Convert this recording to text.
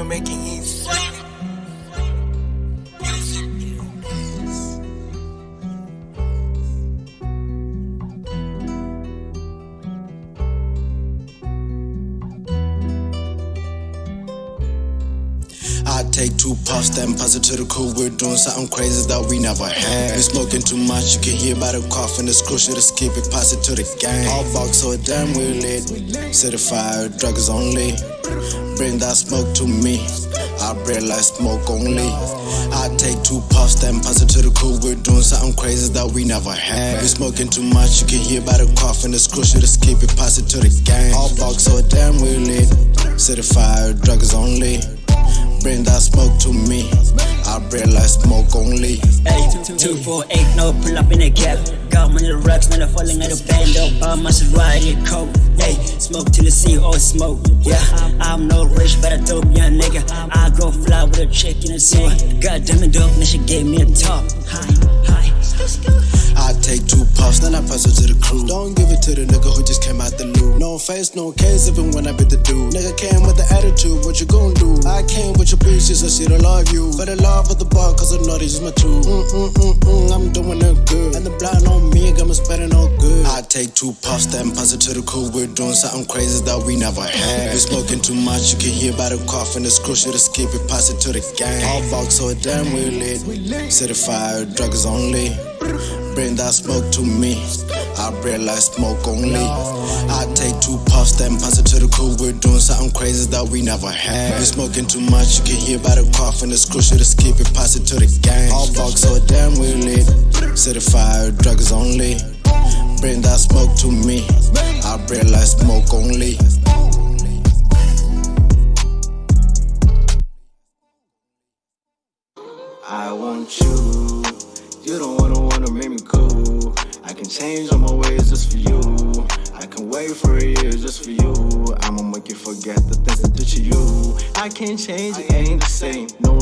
Easy. I take two puffs, then pass it to the crew. We're doing something crazy that we never had. We smoking too much, you can hear by the cough and the screw. Should skip it, pass it to the gang. All box so damn we lit. Certified drugs only. Bring that smoke to me. I breathe like smoke only. I take two puffs, then pass it to the crew. We're doing something crazy that we never had. We smoking too much, you can hear by the cough and the screw. Should skip it, pass it to the gang. All box so damn we lit. Certified drugs only. Bring that smoke to me. I breathe like smoke only. Hey, two, four, eight, no, pull up in a cab. Got money the rocks, now they falling out of band up. All my shit riding coke. Smoke till the sea, all smoke. Yeah, I'm no rich, but I dope young nigga. I go fly with a chick in the sewer. God damn it, dope, now she gave me a top. I take two puffs, then I pass it to the crew. Don't give it to the nigga who just came out the loop. No face, no case, even when I bit the dude. Nigga came with the attitude, what you gon' do? I came with your bitch, so she don't love you. For the love of the bar, cause I know this is my truth. Mm mm mm mm, I'm doing it good. Take two puffs, then pass it to the crew. We're doing something crazy that we never had. We smoking too much, you can hear by the cough and the screw. Should skip it, pass it to the gang. All box so damn we lit. Certified drugs only. Bring that smoke to me. I breathe like smoke only. I take two puffs, then pass it to the crew. We're doing something crazy that we never had. We smoking too much, you can hear by the cough and the screw. Should skip it, pass it to the gang. All box so damn we lit. Certified drugs only. Bring that smoke to me. I breathe like smoke only. I want you. You don't wanna wanna make me cool. I can change all my ways just for you. I can wait for a year just for you. I'ma make you forget the things that did to you. I can't change, it ain't the same. No